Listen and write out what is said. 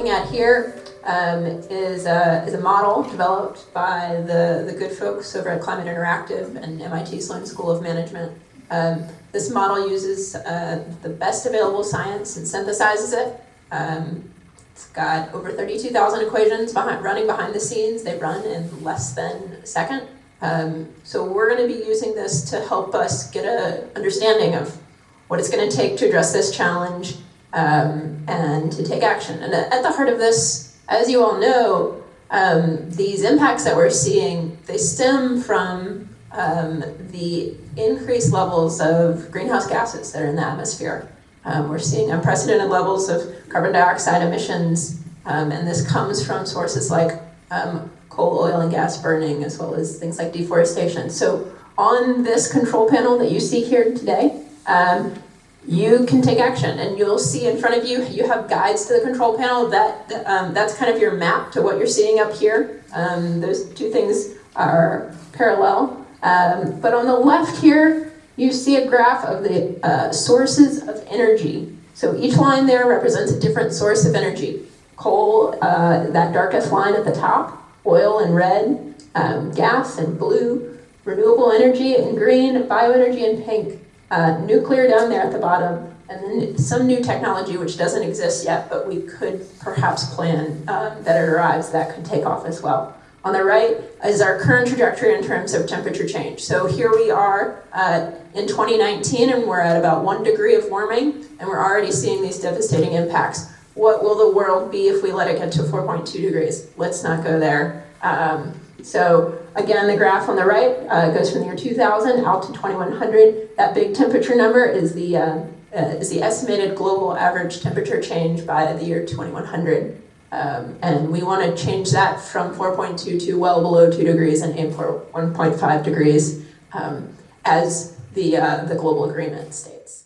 looking at here um, is, a, is a model developed by the, the good folks over at Climate Interactive and MIT Sloan School of Management. Um, this model uses uh, the best available science and synthesizes it. Um, it's got over 32,000 equations behind, running behind the scenes. They run in less than a second. Um, so we're going to be using this to help us get an understanding of what it's going to take to address this challenge um, and to take action. And at the heart of this, as you all know, um, these impacts that we're seeing, they stem from um, the increased levels of greenhouse gases that are in the atmosphere. Um, we're seeing unprecedented levels of carbon dioxide emissions, um, and this comes from sources like um, coal, oil, and gas burning, as well as things like deforestation. So on this control panel that you see here today, um, you can take action and you'll see in front of you, you have guides to the control panel. That um, That's kind of your map to what you're seeing up here. Um, those two things are parallel. Um, but on the left here, you see a graph of the uh, sources of energy. So each line there represents a different source of energy. Coal, uh, that darkest line at the top, oil in red, um, gas in blue, renewable energy in green, bioenergy in pink, uh, nuclear down there at the bottom, and then some new technology which doesn't exist yet, but we could perhaps plan um, that it arrives that could take off as well. On the right is our current trajectory in terms of temperature change. So here we are uh, in 2019 and we're at about one degree of warming and we're already seeing these devastating impacts. What will the world be if we let it get to 4.2 degrees? Let's not go there. Um, so again, the graph on the right uh, goes from the year 2000 out to 2100. That big temperature number is the, uh, uh, is the estimated global average temperature change by the year 2100. Um, and we want to change that from 4.2 to well below 2 degrees and aim for 1.5 degrees um, as the, uh, the global agreement states.